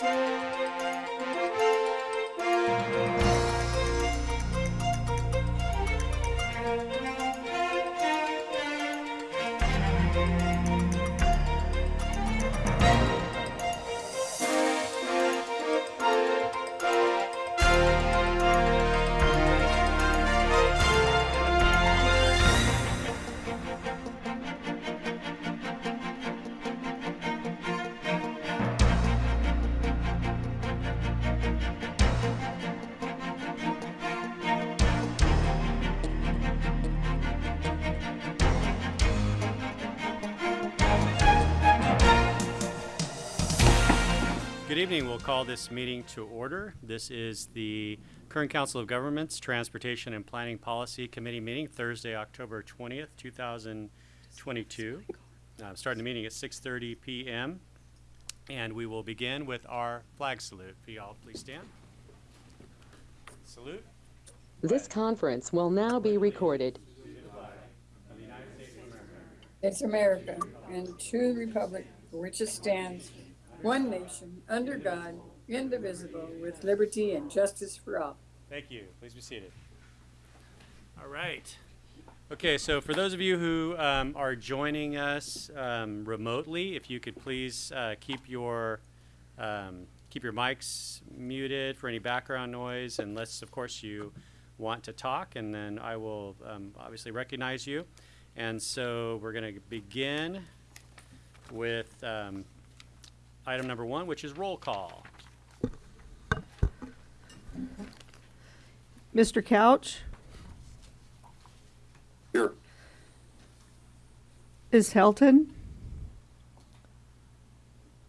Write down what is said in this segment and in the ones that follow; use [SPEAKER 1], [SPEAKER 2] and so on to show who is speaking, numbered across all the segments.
[SPEAKER 1] Good call this meeting to order. This is the Kern Council of Governments Transportation and Planning Policy Committee meeting, Thursday, October 20th, 2022. Uh, Starting the meeting at 6:30 PM. And we will begin with our flag salute. If y'all please stand. Salute.
[SPEAKER 2] This conference will now be recorded.
[SPEAKER 3] It's America, and to the republic for which it stands, one nation, under God, indivisible, with liberty and justice for all.
[SPEAKER 1] Thank you. Please be seated. All right. Okay, so for those of you who um, are joining us um, remotely, if you could please uh, keep your um, keep your mics muted for any background noise, unless, of course, you want to talk, and then I will um, obviously recognize you. And so we're going to begin with um, item number one, which is roll call.
[SPEAKER 4] Mr. Couch?
[SPEAKER 5] Here.
[SPEAKER 4] Ms. Helton?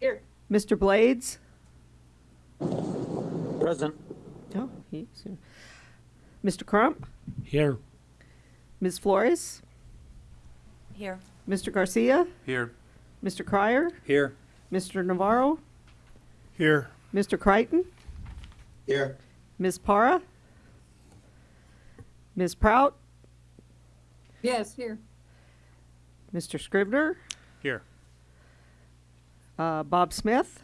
[SPEAKER 3] Here.
[SPEAKER 4] Mr. Blades?
[SPEAKER 5] Present.
[SPEAKER 4] Oh, he's here. Mr. Crump?
[SPEAKER 5] Here.
[SPEAKER 4] Ms. Flores?
[SPEAKER 6] Here.
[SPEAKER 4] Mr. Garcia?
[SPEAKER 5] Here.
[SPEAKER 4] Mr. Cryer?
[SPEAKER 5] Here.
[SPEAKER 4] Mr. Navarro?
[SPEAKER 5] Here.
[SPEAKER 4] Mr. Crichton?
[SPEAKER 5] Here.
[SPEAKER 4] Ms. Para? Ms. Prout?
[SPEAKER 3] Yes, here.
[SPEAKER 4] Mr. Scrivner?
[SPEAKER 1] Here.
[SPEAKER 4] Uh, Bob Smith?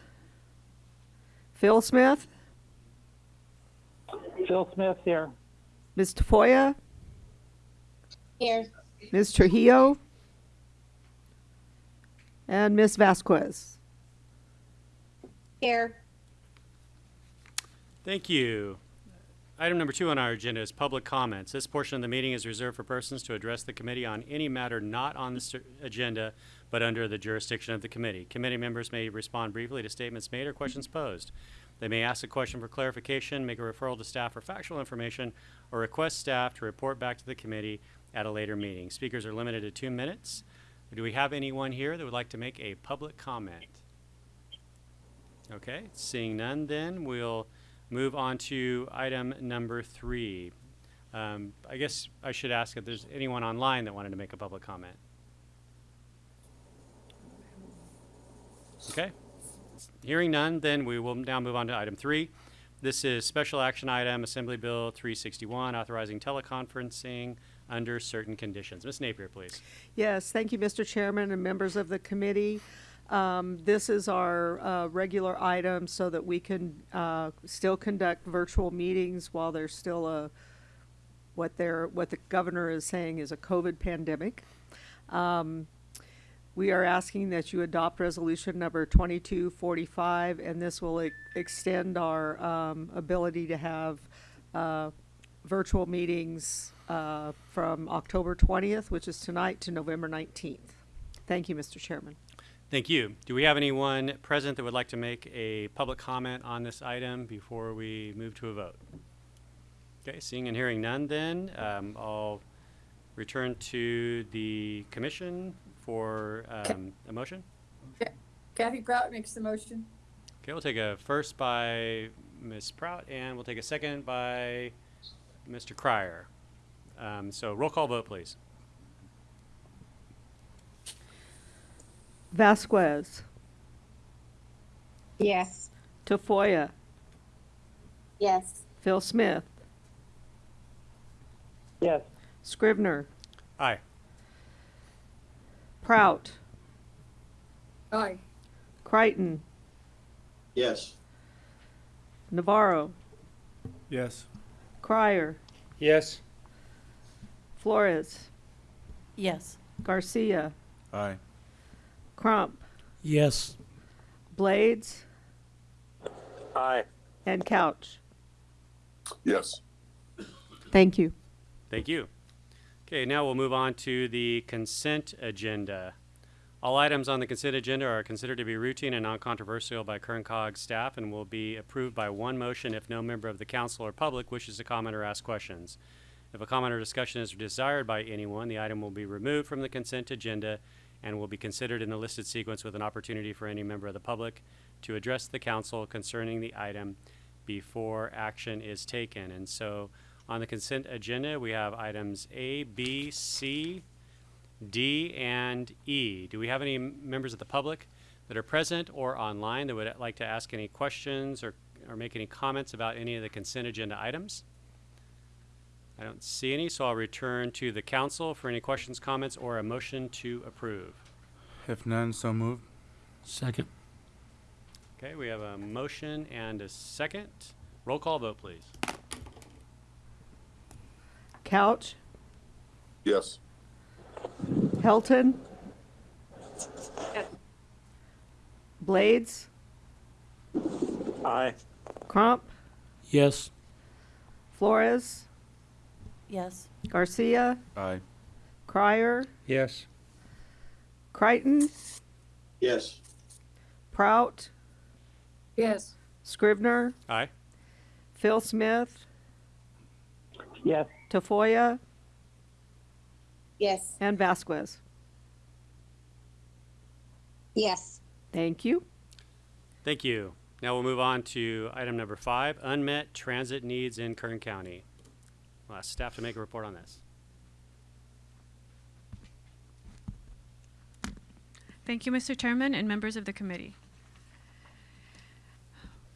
[SPEAKER 4] Phil Smith?
[SPEAKER 5] Phil Smith here.
[SPEAKER 4] Ms. Tafoya?
[SPEAKER 6] Here.
[SPEAKER 4] Ms. Trujillo? And Ms. Vasquez?
[SPEAKER 6] Here.
[SPEAKER 1] Thank you. Item number two on our agenda is public comments. This portion of the meeting is reserved for persons to address the committee on any matter not on the agenda, but under the jurisdiction of the committee. Committee members may respond briefly to statements made or questions posed. They may ask a question for clarification, make a referral to staff for factual information, or request staff to report back to the committee at a later meeting. Speakers are limited to two minutes. Do we have anyone here that would like to make a public comment? Okay, seeing none, then we'll move on to item number three. Um, I guess I should ask if there's anyone online that wanted to make a public comment. Okay, hearing none, then we will now move on to item three. This is special action item, Assembly Bill 361, authorizing teleconferencing under certain conditions. Ms. Napier, please.
[SPEAKER 4] Yes, thank you, Mr. Chairman and members of the committee. Um, This is our uh, regular item so that we can uh, still conduct virtual meetings while there's still a, what they're, what the governor is saying is a COVID pandemic. Um, We are asking that you adopt resolution number 2245, and this will e- extend our um, ability to have uh, virtual meetings uh, from October 20th, which is tonight, to November 19th. Thank you, Mr. Chairman.
[SPEAKER 1] Thank you. Do we have anyone present that would like to make a public comment on this item before we move to a vote? Okay, seeing and hearing none then, um, I'll return to the commission for, um, a motion.
[SPEAKER 3] Kathy Prout makes the motion.
[SPEAKER 1] Okay, we'll take a first by Ms. Prout and we'll take a second by Mr. Cryer. Um, so roll call vote, please.
[SPEAKER 4] Vasquez,
[SPEAKER 6] Yes.
[SPEAKER 4] Tafoya,
[SPEAKER 6] Yes.
[SPEAKER 4] Phil Smith,
[SPEAKER 5] Yes.
[SPEAKER 4] Scrivner,
[SPEAKER 1] Aye.
[SPEAKER 4] Prout,
[SPEAKER 3] Aye.
[SPEAKER 4] Crichton,
[SPEAKER 5] Yes.
[SPEAKER 4] Navarro,
[SPEAKER 5] Yes.
[SPEAKER 4] Crier,
[SPEAKER 5] Yes.
[SPEAKER 4] Flores,
[SPEAKER 6] Yes.
[SPEAKER 4] Garcia,
[SPEAKER 5] Aye.
[SPEAKER 4] Crump,
[SPEAKER 5] Yes.
[SPEAKER 4] Blades,
[SPEAKER 5] Aye.
[SPEAKER 4] and Couch.
[SPEAKER 7] Yes.
[SPEAKER 4] Thank you.
[SPEAKER 1] Thank you. Okay, now we'll move on to the consent agenda. All items on the consent agenda are considered to be routine and non-controversial by Kern Cog staff and will be approved by one motion if no member of the council or public wishes to comment or ask questions. If a comment or discussion is desired by anyone, the item will be removed from the consent agenda and will be considered in the listed sequence with an opportunity for any member of the public to address the council concerning the item before action is taken. And so on the consent agenda, we have items A, B, C, D, and E. Do we have any members of the public that are present or online that would like to ask any questions or, or make any comments about any of the consent agenda items? I don't see any, so I'll return to the council for any questions, comments, or a motion to approve.
[SPEAKER 5] If none, so moved. Second.
[SPEAKER 1] Okay, we have a motion and a second. Roll call vote, please.
[SPEAKER 4] Couch,
[SPEAKER 7] Yes.
[SPEAKER 4] Helton, Blades,
[SPEAKER 5] Aye.
[SPEAKER 4] Crump,
[SPEAKER 5] Yes.
[SPEAKER 4] Flores,
[SPEAKER 6] Yes.
[SPEAKER 4] Garcia,
[SPEAKER 5] Aye.
[SPEAKER 4] Crier,
[SPEAKER 5] Yes.
[SPEAKER 4] Crichton,
[SPEAKER 7] Yes.
[SPEAKER 4] Prout,
[SPEAKER 3] Yes.
[SPEAKER 4] Scrivner,
[SPEAKER 1] Aye.
[SPEAKER 4] Phil Smith,
[SPEAKER 5] Yes.
[SPEAKER 4] Tafoya,
[SPEAKER 6] Yes.
[SPEAKER 4] and Vasquez.
[SPEAKER 6] Yes.
[SPEAKER 4] Thank you.
[SPEAKER 1] Thank you. Now we'll move on to item number five, unmet transit needs in Kern County. We'll ask staff to make a report on this.
[SPEAKER 8] Thank you, Mr. Chairman and members of the committee.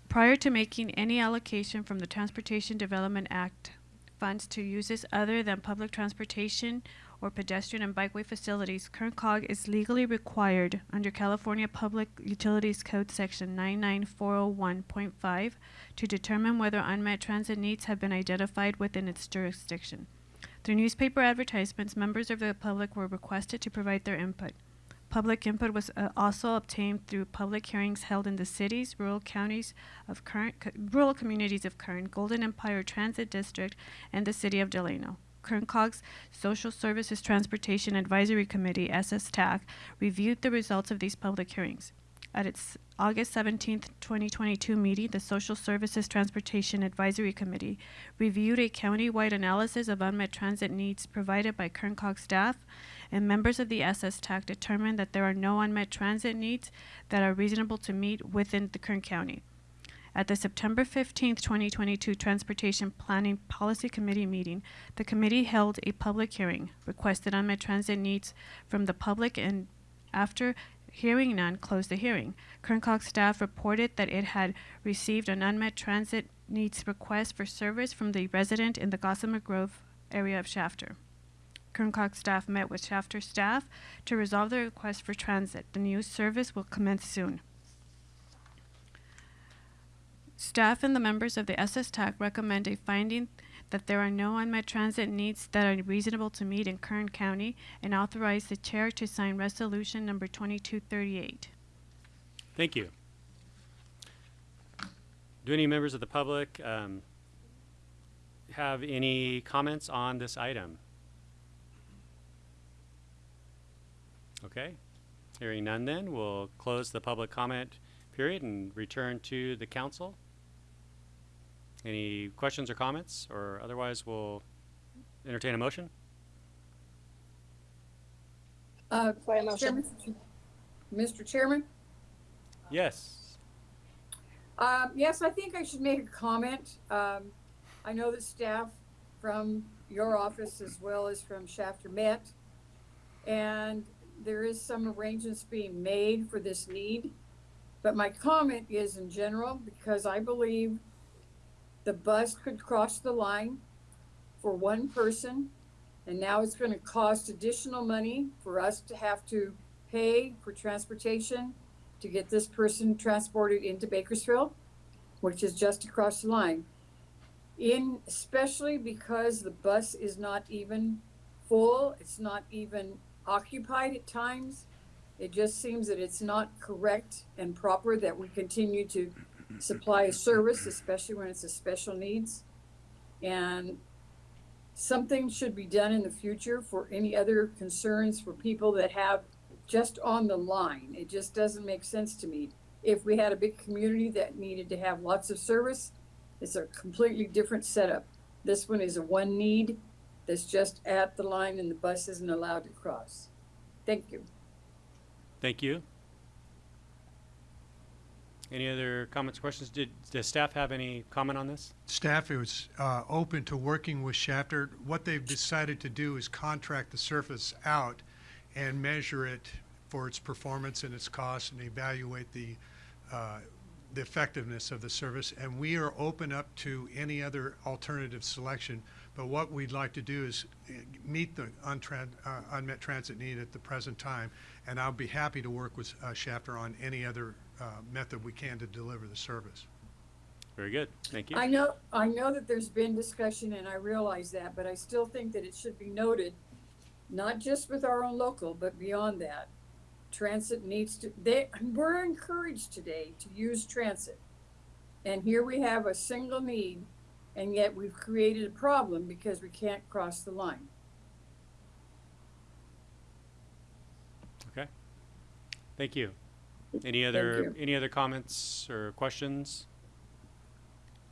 [SPEAKER 8] Prior to making any allocation from the Transportation Development Act funds to uses other than public transportation or pedestrian and bikeway facilities, Kern Cog is legally required under California Public Utilities Code Section 99401.5 to determine whether unmet transit needs have been identified within its jurisdiction. Through newspaper advertisements, members of the public were requested to provide their input. Public input was uh, also obtained through public hearings held in the cities, rural counties of Kern, co- rural communities of Kern, Golden Empire Transit District, and the city of Delano. Kern Cog's Social Services Transportation Advisory Committee, SSTAC, reviewed the results of these public hearings. At its August 17, 2022 meeting, the Social Services Transportation Advisory Committee reviewed a county-wide analysis of unmet transit needs provided by Kern Cog staff and members of the SS TAC determined that there are no unmet transit needs that are reasonable to meet within the Kern County. At the September 15, 2022 Transportation Planning Policy Committee meeting, the committee held a public hearing, requested unmet transit needs from the public, and after hearing none, closed the hearing. Kern Cog staff reported that it had received an unmet transit needs request for service from the resident in the Gossamer Grove area of Shafter. Kern Cog staff met with Shafter staff to resolve the request for transit. The new service will commence soon. Staff and the members of the SS TAC recommend a finding that there are no unmet transit needs that are reasonable to meet in Kern County and authorize the chair to sign resolution number 2238.
[SPEAKER 1] Thank you. Do any members of the public um, have any comments on this item? Okay, hearing none then, we'll close the public comment period and return to the council. Any questions or comments, or otherwise we'll entertain a motion?
[SPEAKER 3] Uh,
[SPEAKER 6] For a motion.
[SPEAKER 3] Chairman, Mr. Chairman?
[SPEAKER 1] Yes.
[SPEAKER 3] Um, yes, I think I should make a comment. Um, I know that staff from your office as well as from Shafter met. And there is some arrangements being made for this need. But my comment is in general, because I believe the bus could cross the line for one person. And now it's gonna cost additional money for us to have to pay for transportation to get this person transported into Bakersfield. which is just across the line. In, especially because the bus is not even full, it's not even occupied at times. It just seems that it's not correct and proper that we continue to supply a service, especially when it's a special needs. And something should be done in the future for any other concerns for people that have just on the line. It just doesn't make sense to me. If we had a big community that needed to have lots of service, it's a completely different setup. This one is a one need that's just at the line and the bus isn't allowed to cross. Thank you.
[SPEAKER 1] Thank you. Any other comments, questions? Did, does staff have any comment on this?
[SPEAKER 9] Staff is uh, open to working with Shafter. What they've decided to do is contract the surface out and measure it for its performance and its cost and evaluate the, uh, the effectiveness of the service. And we are open up to any other alternative selection. But what we'd like to do is uh, meet the uh, unmet transit need at the present time. And I'll be happy to work with uh, Shafter on any other uh, method we can to deliver the service.
[SPEAKER 1] Very good. Thank you.
[SPEAKER 3] I know, I know that there's been discussion and I realize that, but I still think that it should be noted, not just with our own local, but beyond that. Transit needs to, they, we're encouraged today to use transit. And here we have a single need and yet we've created a problem because we can't cross the line.
[SPEAKER 1] Okay. Thank you. Any other, any other comments or questions?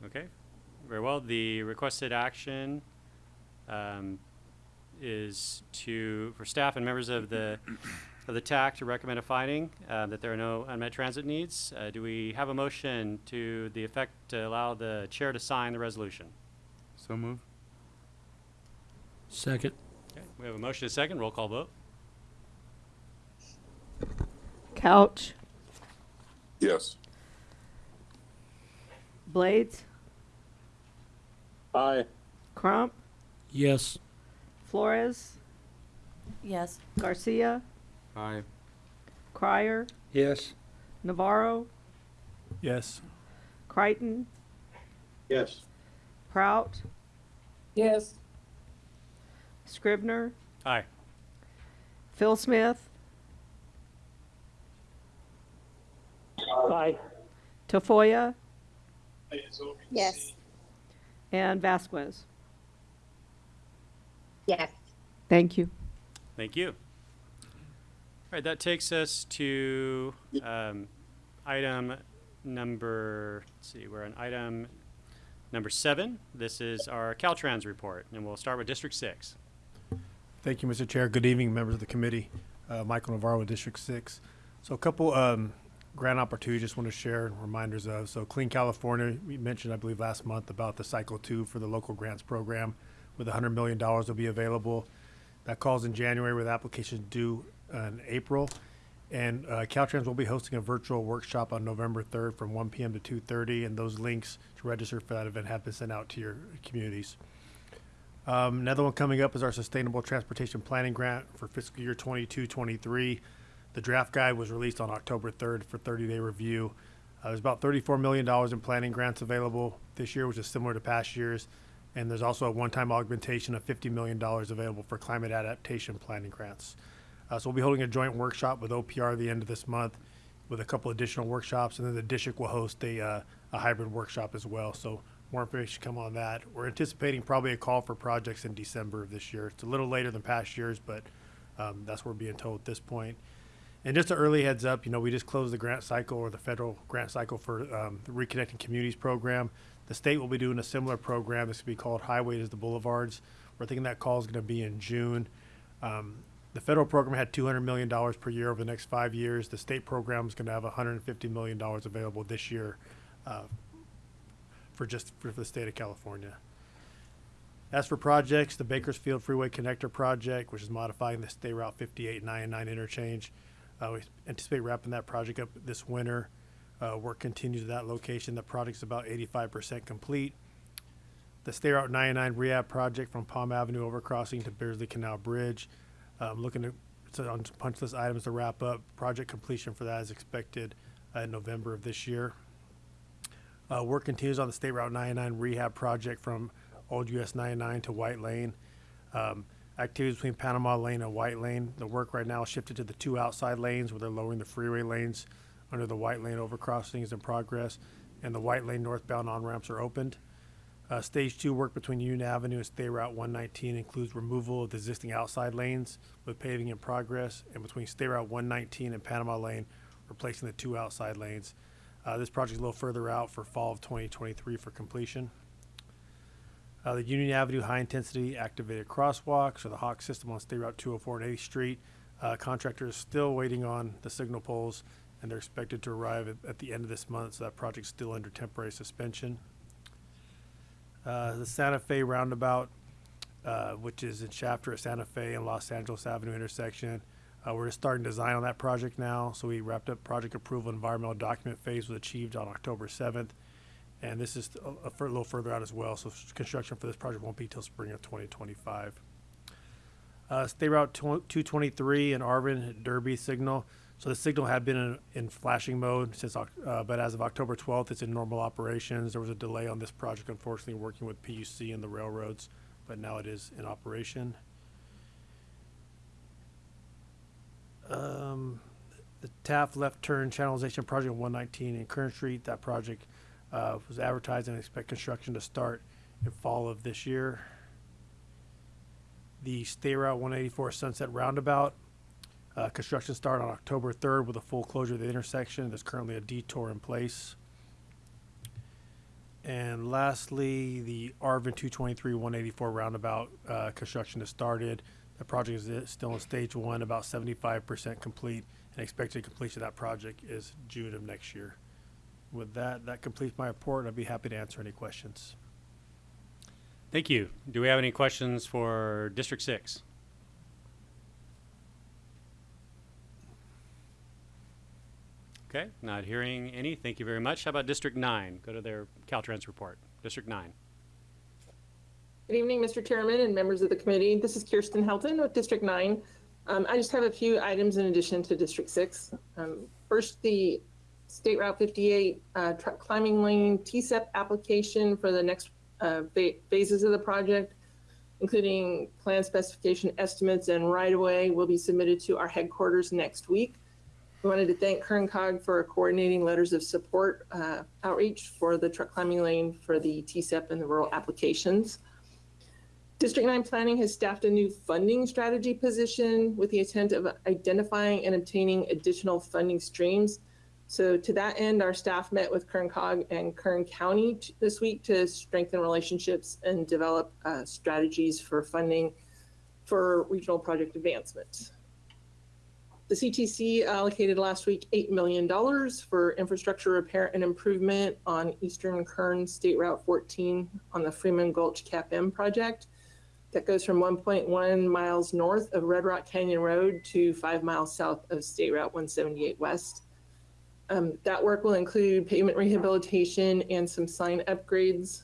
[SPEAKER 1] Okay, very well. The requested action um, is to, for staff and members of the, of the TAC to recommend a finding uh, that there are no unmet transit needs. Uh, Do we have a motion to the effect to allow the chair to sign the resolution?
[SPEAKER 5] So move. Second.
[SPEAKER 1] Okay, we have a motion, a second, roll call vote.
[SPEAKER 4] Couch,
[SPEAKER 7] Yes.
[SPEAKER 4] Blades,
[SPEAKER 5] Aye.
[SPEAKER 4] Crump,
[SPEAKER 5] Yes.
[SPEAKER 4] Flores,
[SPEAKER 6] Yes.
[SPEAKER 4] Garcia,
[SPEAKER 5] Aye.
[SPEAKER 4] Crier,
[SPEAKER 5] Yes.
[SPEAKER 4] Navarro,
[SPEAKER 5] Yes.
[SPEAKER 4] Crichton,
[SPEAKER 7] Yes.
[SPEAKER 4] Prout,
[SPEAKER 3] Yes,
[SPEAKER 4] Scrivner,
[SPEAKER 1] Aye.
[SPEAKER 4] Phil Smith,
[SPEAKER 5] Aye.
[SPEAKER 4] Tafoya,
[SPEAKER 6] Yes.
[SPEAKER 4] and Vasquez.
[SPEAKER 6] Yes.
[SPEAKER 4] Thank you.
[SPEAKER 1] Thank you. All right, that takes us to um, item number, let's see, we're on item number seven. This is our Caltrans report, and we'll start with District Six.
[SPEAKER 10] Thank you, Mr. Chair. Good evening, members of the committee. Uh, Michael Navarro District Six. So a couple um, grant opportunities just want to share reminders of. So Clean California, we mentioned, I believe, last month about the Cycle Two for the local grants program with $100 million will be available. That calls in January with applications due in April. And uh, Caltrans will be hosting a virtual workshop on November 3rd from 1 p.m. to 2:30, and those links to register for that event have been sent out to your communities. Um, another one coming up is our Sustainable Transportation Planning Grant for fiscal year 22-23. The draft guide was released on October 3rd for 30-day review. Uh, there's about $34 million in planning grants available this year, which is similar to past years. And there's also a one-time augmentation of $50 million available for climate adaptation planning grants. Uh, so we'll be holding a joint workshop with OPR at the end of this month with a couple additional workshops. And then the district will host a, uh, a hybrid workshop as well. So more information come on that. We're anticipating probably a call for projects in December of this year. It's a little later than past years, but um, that's what we're being told at this point. And just an early heads up, you know, we just closed the grant cycle or the federal grant cycle for um, the Reconnecting Communities program. The state will be doing a similar program. This will be called Highways to the Boulevards. We're thinking that call is going to be in June. Um, the federal program had $200 million per year over the next five years. The state program is going to have $150 million available this year uh, for just for the state of California. As for projects, the Bakersfield Freeway Connector Project, which is modifying the State Route 58 99 interchange, uh, we anticipate wrapping that project up this winter. Uh, work continues at that location. The project's about 85% complete. The State Route 99 rehab project from Palm Avenue overcrossing to Beardsley Canal Bridge. Um, looking to, so on punch list items to wrap up. Project completion for that is expected uh, in November of this year. Uh, work continues on the State Route 99 rehab project from Old US 99 to White Lane. Um, activities between Panama Lane and White Lane. The work right now shifted to the two outside lanes where they're lowering the freeway lanes under the White Lane overcrossing is in progress, and the White Lane northbound on-ramps are opened. Uh, stage two work between Union Avenue and State Route 119 includes removal of the existing outside lanes with paving in progress, and between State Route 119 and Panama Lane, replacing the two outside lanes. Uh, this project is a little further out for fall of 2023 for completion. Uh, the Union Avenue High Intensity Activated Crosswalks or the Hawk system on State Route 204 and 8th Street. Uh, contractor is still waiting on the signal poles and they're expected to arrive at, at the end of this month, so that project's still under temporary suspension. Uh, the Santa Fe Roundabout, uh, which is in Shafter at Santa Fe and Los Angeles Avenue intersection. Uh, we're just starting design on that project now, so we wrapped up project approval. Environmental document phase was achieved on October 7th. And this is a, a little further out as well, so construction for this project won't be till spring of 2025. Uh, State Route 223 in Arvin, Derby signal. So the signal had been in, in flashing mode since, uh, but as of October 12th, it's in normal operations. There was a delay on this project, unfortunately, working with PUC and the railroads, but now it is in operation. Um, the Taft left turn channelization project on 119 in Kern Street, that project uh, was advertised and expect construction to start in fall of this year. The State Route 184 Sunset Roundabout, uh, construction started on October 3rd with a full closure of the intersection. There's currently a detour in place. And lastly, the Arvin 223 184 roundabout uh, construction has started. The project is still in stage one, about 75% complete, and expected completion of that project is June of next year. With that, that completes my report. I'd be happy to answer any questions.
[SPEAKER 1] Thank you. Do we have any questions for District Six? Okay, not hearing any. Thank you very much. How about District Nine? Go to their Caltrans report. District Nine.
[SPEAKER 11] Good evening, Mr. Chairman and members of the committee. This is Kirsten Helton with District 9. Um, I just have a few items in addition to District 6. Um, first, the State Route 58 uh, truck climbing lane TCEP application for the next uh, phases of the project, including plan specification estimates and right-of-way, will be submitted to our headquarters next week. We wanted to thank Kern Cog for coordinating letters of support uh, outreach for the truck climbing lane for the TCEP and the rural applications. District 9 Planning has staffed a new funding strategy position with the intent of identifying and obtaining additional funding streams. So to that end, our staff met with Kern Cog and Kern County this week to strengthen relationships and develop uh, strategies for funding for regional project advancement. The CTC allocated last week $8 million for infrastructure repair and improvement on Eastern Kern State Route 14 on the Freeman Gulch CAP-M project that goes from 1.1 miles north of Red Rock Canyon Road to five miles south of State Route 178 West. Um, that work will include pavement rehabilitation and some sign upgrades.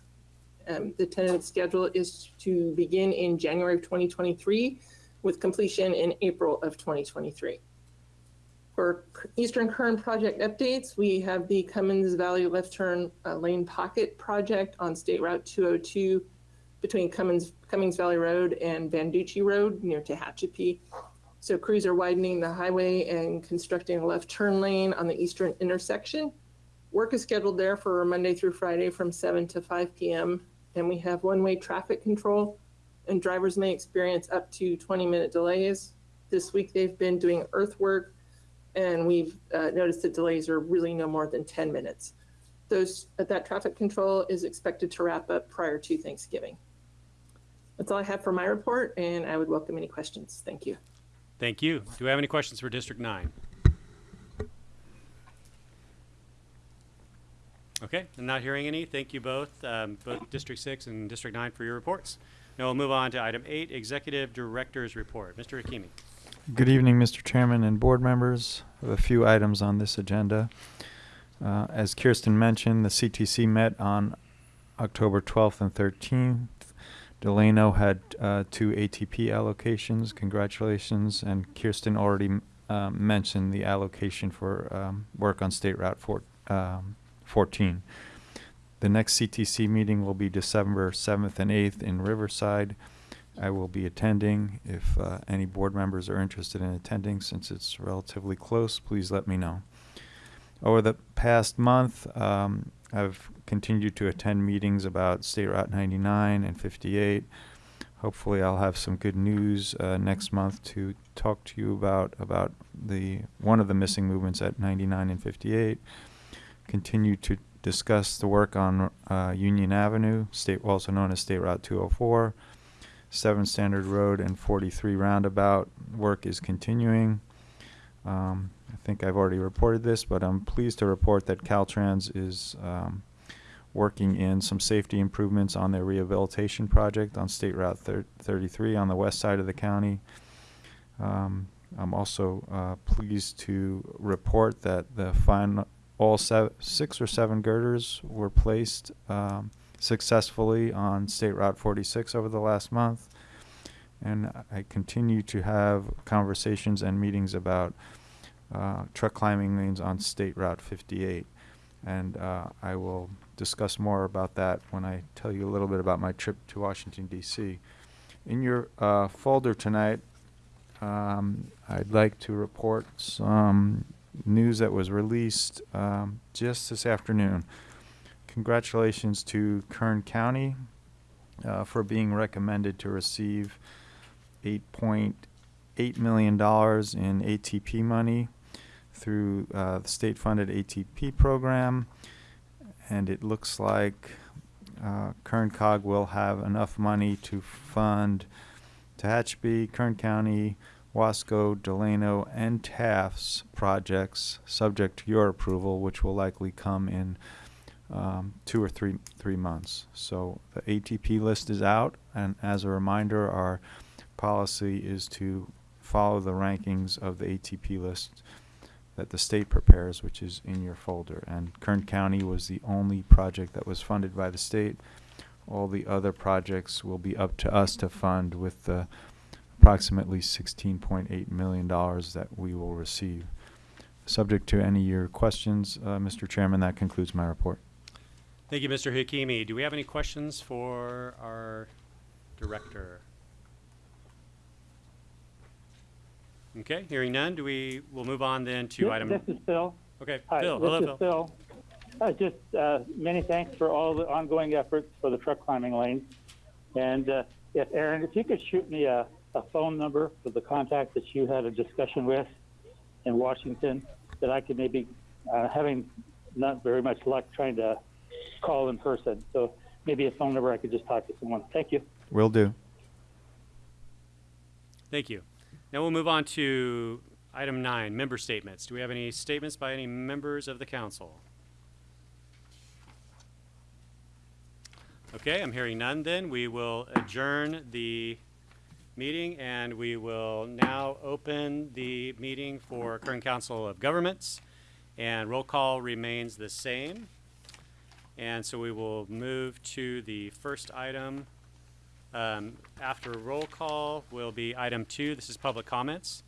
[SPEAKER 11] Um, the tentative schedule is to begin in January of 2023 with completion in April of 2023. For Eastern Kern project updates, we have the Cummins Valley Left Turn uh, Lane Pocket project on State Route 202 between Cummins, Cummings Valley Road and Banducci Road near Tehachapi. So crews are widening the highway and constructing a left turn lane on the eastern intersection. Work is scheduled there for Monday through Friday from 7 to 5 p.m. And we have one-way traffic control and drivers may experience up to 20-minute delays. This week they've been doing earthwork and we've uh, noticed that delays are really no more than 10 minutes. Those, that traffic control is expected to wrap up prior to Thanksgiving. That's all I have for my report, and I would welcome any questions. Thank you.
[SPEAKER 1] Thank you. Do we have any questions for District Nine? Okay, I'm not hearing any. Thank you both, um, both District Six and District Nine for your reports. Now we'll move on to item eight, Executive Director's Report. Mr. Hakimi.
[SPEAKER 12] Good evening, Mr. Chairman and board members. I have a few items on this agenda. Uh, as Kirsten mentioned, the CTC met on October 12th and 13th. Delano had uh, two ATP allocations. Congratulations. And Kirsten already um, mentioned the allocation for um, work on State Route four, um, 14. the next CTC meeting will be December 7th and 8th in Riverside. I will be attending. If uh, any board members are interested in attending, since it's relatively close, please let me know. Over the past month, um, I've continued to attend meetings about State Route 99 and 58. Hopefully, I'll have some good news uh, next month to talk to you about about the one of the missing movements at 99 and 58. Continue to discuss the work on uh, Union Avenue, state also known as State Route 204. 7 Standard Road and 43 Roundabout work is continuing. Um, think I've already reported this, but I'm pleased to report that Caltrans is um, working in some safety improvements on their rehabilitation project on State Route 33 on the west side of the county. Um, I'm also uh, pleased to report that the final, all six or seven girders were placed um, successfully on State Route 46 over the last month. And I continue to have conversations and meetings about uh, truck climbing lanes on State Route 58. And uh, I will discuss more about that when I tell you a little bit about my trip to Washington, D.C. In your uh, folder tonight, um, I'd like to report some news that was released um, just this afternoon. Congratulations to Kern County uh, for being recommended to receive $8.8 million in ATP money through uh, the state-funded ATP program. And it looks like uh, Kern Cog will have enough money to fund Tehachapi, Kern County, Wasco, Delano, and Taft's projects, subject to your approval, which will likely come in um, two or three three months. So the ATP list is out, and as a reminder, our policy is to follow the rankings of the ATP list that the state prepares, which is in your folder. And Kern County was the only project that was funded by the state. All the other projects will be up to us to fund with the approximately $16.8 million that we will receive. Subject to any of your questions, uh, Mr. Chairman, that concludes my report.
[SPEAKER 1] Thank you, Mr. Hakimi. Do we have any questions for our director? Okay, hearing none, do we, we'll move on then to
[SPEAKER 13] Yep,
[SPEAKER 1] item.
[SPEAKER 13] This is Phil.
[SPEAKER 1] Okay,
[SPEAKER 13] Hi,
[SPEAKER 1] Phil,
[SPEAKER 13] this
[SPEAKER 1] hello,
[SPEAKER 13] is
[SPEAKER 1] Phil.
[SPEAKER 13] Phil. Uh, just uh, many thanks for all the ongoing efforts for the truck climbing lanes. And uh, if Aaron, if you could shoot me a, a phone number for the contact that you had a discussion with in Washington, that I could maybe, uh, having not very much luck trying to call in person, so maybe a phone number I could just talk to someone. Thank you.
[SPEAKER 12] Will do.
[SPEAKER 1] Thank you. Now we'll move on to item nine, member statements. Do we have any statements by any members of the council? Okay, I'm hearing none then. We will adjourn the meeting and we will now open the meeting for Kern Council of Governments. And roll call remains the same. And so we will move to the first item. Um, after roll call will be item two. This is public comments.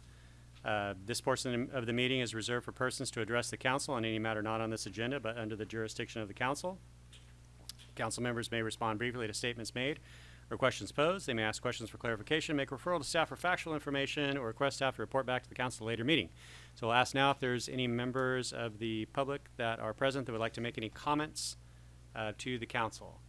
[SPEAKER 1] Uh, This portion of the meeting is reserved for persons to address the council on any matter not on this agenda, but under the jurisdiction of the council. Council members may respond briefly to statements made or questions posed. They may ask questions for clarification, make referral to staff for factual information, or request staff to report back to the council later meeting. So I'll ask now if there's any members of the public that are present that would like to make any comments uh, to the council.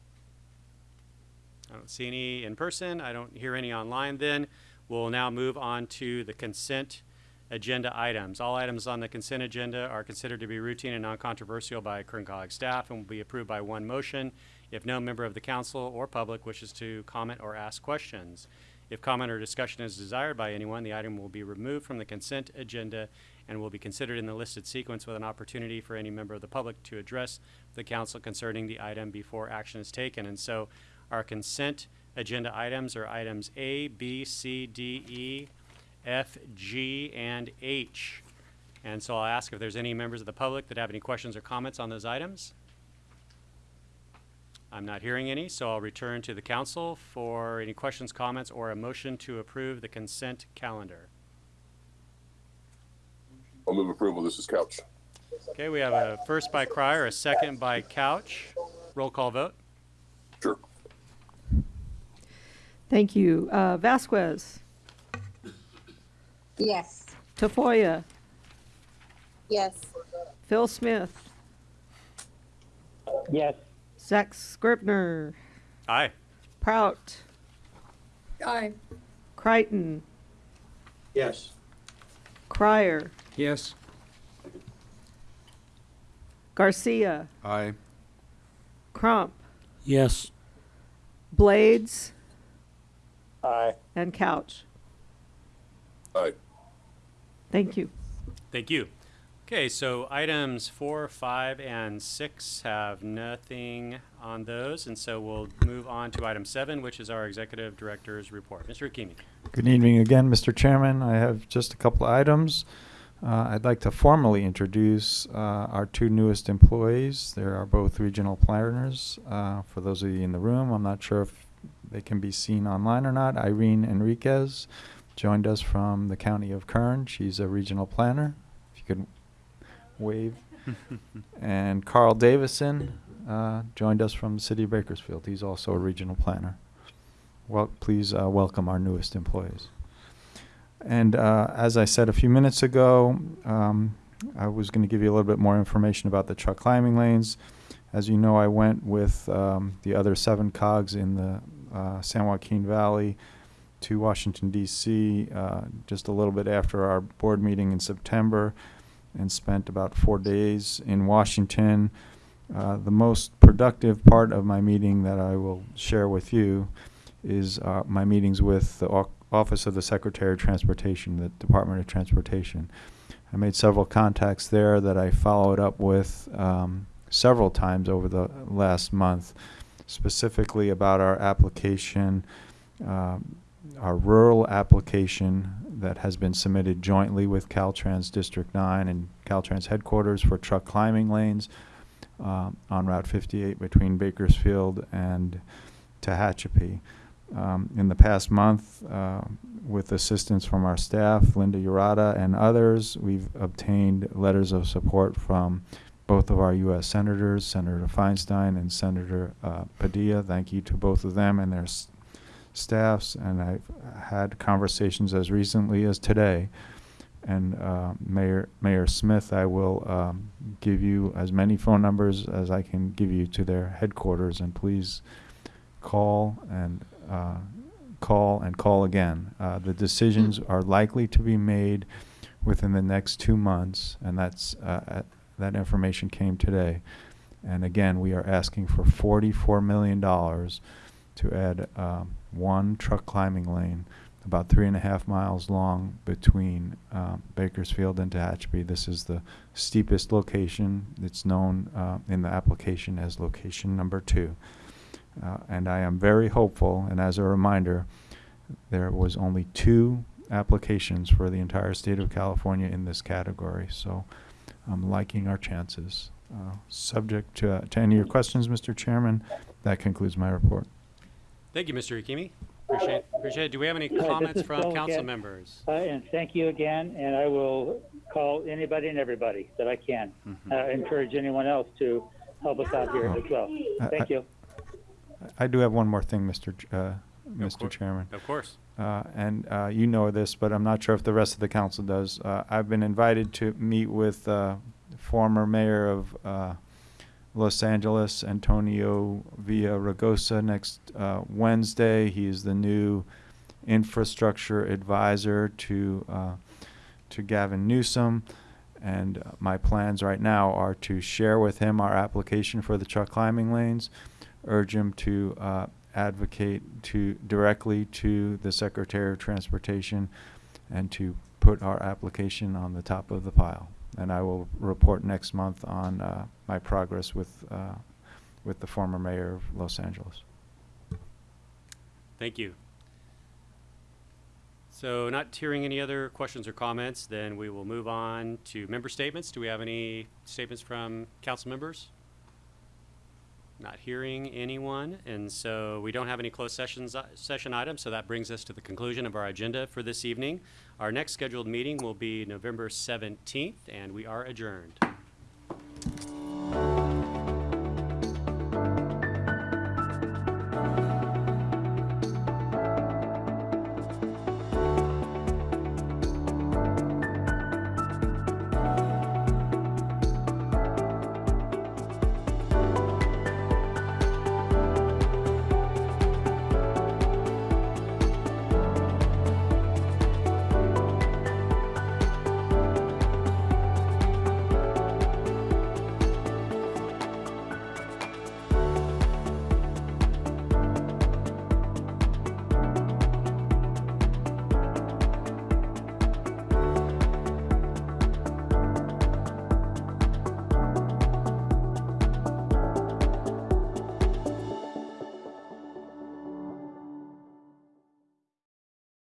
[SPEAKER 1] I don't see any in person. I don't hear any online then. We'll now move on to the consent agenda items. All items on the consent agenda are considered to be routine and non-controversial by Kern Cog staff and will be approved by one motion if no member of the council or public wishes to comment or ask questions. If comment or discussion is desired by anyone, the item will be removed from the consent agenda and will be considered in the listed sequence with an opportunity for any member of the public to address the council concerning the item before action is taken. And so our consent agenda items are items A, B, C, D, E, F, G, and H. And so I'll ask if there's any members of the public that have any questions or comments on those items. I'm not hearing any, so I'll return to the council for any questions, comments, or a motion to approve the consent calendar.
[SPEAKER 7] I'll move approval. This is Couch.
[SPEAKER 1] Okay, we have a first by Crier, a second by Couch. roll call vote.
[SPEAKER 7] Sure.
[SPEAKER 4] Thank you. Uh, Vasquez,
[SPEAKER 6] Yes.
[SPEAKER 4] Tafoya,
[SPEAKER 6] Yes.
[SPEAKER 4] Phil Smith,
[SPEAKER 13] Yes.
[SPEAKER 4] Zack Scrivner,
[SPEAKER 1] Aye.
[SPEAKER 4] Prout,
[SPEAKER 3] Aye.
[SPEAKER 4] Crichton,
[SPEAKER 7] Yes.
[SPEAKER 4] Crier,
[SPEAKER 5] Yes.
[SPEAKER 4] Garcia,
[SPEAKER 5] Aye.
[SPEAKER 4] Crump,
[SPEAKER 5] Yes.
[SPEAKER 4] Blades,
[SPEAKER 13] Aye.
[SPEAKER 4] and Couch.
[SPEAKER 7] Aye.
[SPEAKER 4] Thank you.
[SPEAKER 1] Thank you. Okay, so items four, five, and six have nothing on those, and so we'll move on to item seven, which is our executive director's report. Mr. Hakimi.
[SPEAKER 12] Good evening again, Mr. Chairman. I have just a couple of items. Uh, I'd like to formally introduce uh, our two newest employees. They are both regional planners. Uh, for those of you in the room, I'm not sure if they can be seen online or not. Irene Enriquez joined us from the county of Kern. She's a regional planner. If you could wave. and Carl Davison uh, joined us from the city of Bakersfield. He's also a regional planner. Well, please uh, welcome our newest employees. And uh, as I said a few minutes ago, um, I was going to give you a little bit more information about the truck climbing lanes. As you know, I went with um, the other seven cogs in the uh, San Joaquin Valley to Washington, D.C., uh, just a little bit after our board meeting in September and spent about four days in Washington. Uh, the most productive part of my meeting that I will share with you is uh, my meetings with the Office of the Secretary of Transportation, the Department of Transportation. I made several contacts there that I followed up with um, several times over the last month, specifically about our application, um, our rural application that has been submitted jointly with Caltrans District 9 and Caltrans headquarters for truck climbing lanes um, on Route 58 between Bakersfield and Tehachapi. Um, in the past month, uh, with assistance from our staff, Linda Urata and others, we've obtained letters of support from both of our U.S. senators, Senator Feinstein and Senator uh, Padilla. Thank you to both of them and their staffs. And I've had conversations as recently as today. And uh, Mayor Mayor Smith, I will um, give you as many phone numbers as I can give you to their headquarters, and please call and uh, call and call again. Uh, the decisions are likely to be made within the next two months, and that's uh, that information came today. And again, we are asking for forty-four million dollars to add um, one truck climbing lane, about three and a half miles long between um, Bakersfield and Tehachapi. This is the steepest location. It's known uh, in the application as location number two. Uh, and I am very hopeful, and as a reminder, there was only two applications for the entire state of California in this category, so I'm liking our chances. Uh, Subject to, uh, to any of your questions, Mr. Chairman, that concludes my report.
[SPEAKER 1] Thank you, Mr. Hakimi. Appreciate, appreciate it. Do we have any comments from
[SPEAKER 13] Phil
[SPEAKER 1] council
[SPEAKER 13] again.
[SPEAKER 1] members?
[SPEAKER 13] Uh, and thank you again, and I will call anybody and everybody that I can.
[SPEAKER 1] Mhm.
[SPEAKER 13] Uh, encourage anyone else to help us out here as well. Thank
[SPEAKER 12] I-
[SPEAKER 13] you.
[SPEAKER 12] I do have one more thing, Mr. Ch- uh,
[SPEAKER 1] Of
[SPEAKER 12] Mr. Chairman.
[SPEAKER 1] Of course.
[SPEAKER 12] Uh, and uh, you know this, but I'm not sure if the rest of the council does. Uh, I've been invited to meet with uh, former mayor of uh, Los Angeles, Antonio Villaraigosa, next uh, Wednesday. He is the new infrastructure advisor to uh, to Gavin Newsom. And my plans right now are to share with him our application for the truck climbing lanes, urge him to uh, advocate to directly to the Secretary of Transportation, and to put our application on the top of the pile. And I will report next month on uh, my progress with uh, with the former mayor of Los Angeles.
[SPEAKER 1] Thank you. So not hearing any other questions or comments, then we will move on to member statements. Do we have any statements from council members? Not hearing anyone, and so we don't have any closed sessions, uh, session items, so that brings us to the conclusion of our agenda for this evening. Our next scheduled meeting will be November 17th, and we are adjourned.